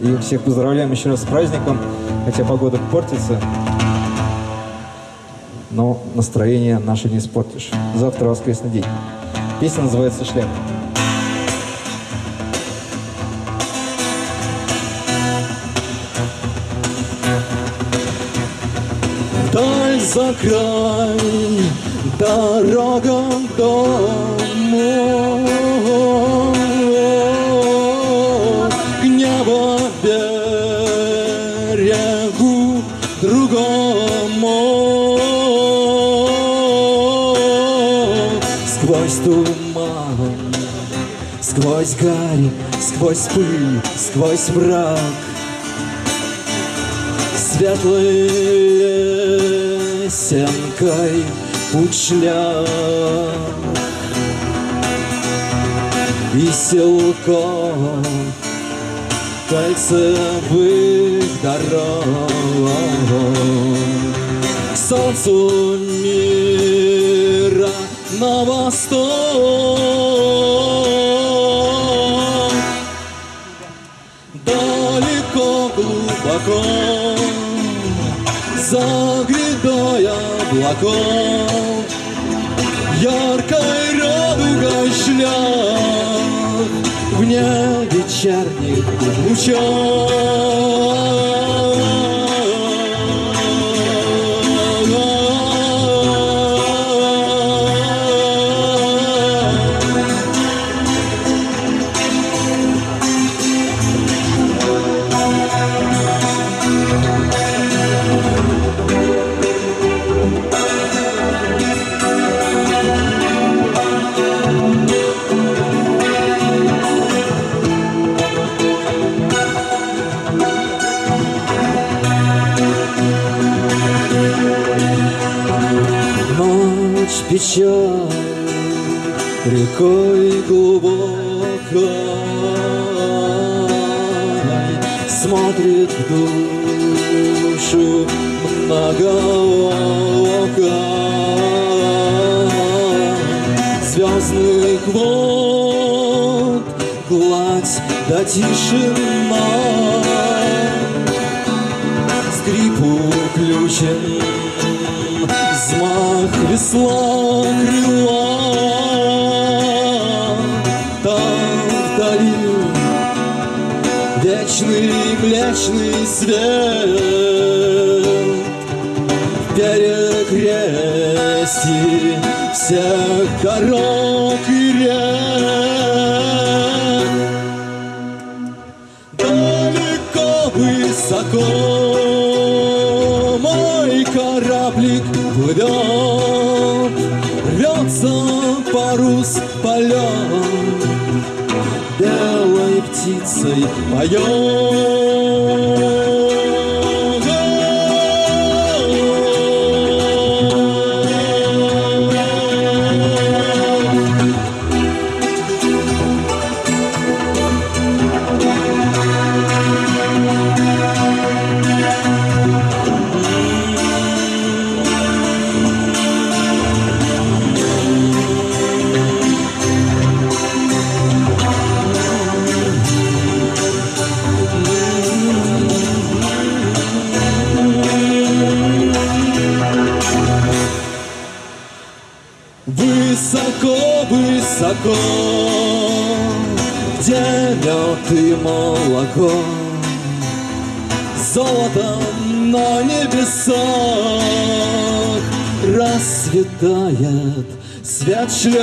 И всех поздравляем еще раз с праздником, хотя погода портится, но настроение наше не испортишь. Завтра воскресный день. Песня называется «Шляпа». Даль за край, дорога к другому. Сквозь туман, сквозь гарь, сквозь пыль, сквозь враг Светлой лесенкой путь И силком кольцевых дорог солнцу мира на восток. Далеко, глубоко За грядой облаков. Яркой радугой шлях Вне вечерних شرقی печаль рекой глубокой Смотрит в душу многооко. Звездных вод гладь да тишина Скрипу ключен весла крыла Там вдали Вечный млечный свет. В перекрестии всех дорог и рек. Далеко, высоко мой кораблик плывет, Рвется парус полет, Белой птицей поет. высоко-высоко, где мед и молоко, золото на небесах расцветает свет шлях.